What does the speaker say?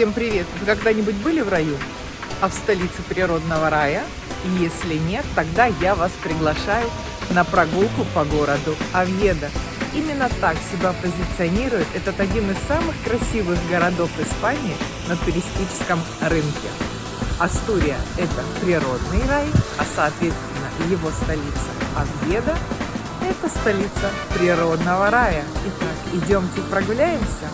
Всем привет! Вы когда-нибудь были в раю? А в столице природного рая? Если нет, тогда я вас приглашаю на прогулку по городу Авьеда. Именно так себя позиционирует этот один из самых красивых городов Испании на туристическом рынке. Астурия – это природный рай, а соответственно его столица Авьеда – это столица природного рая. Итак, идемте прогуляемся.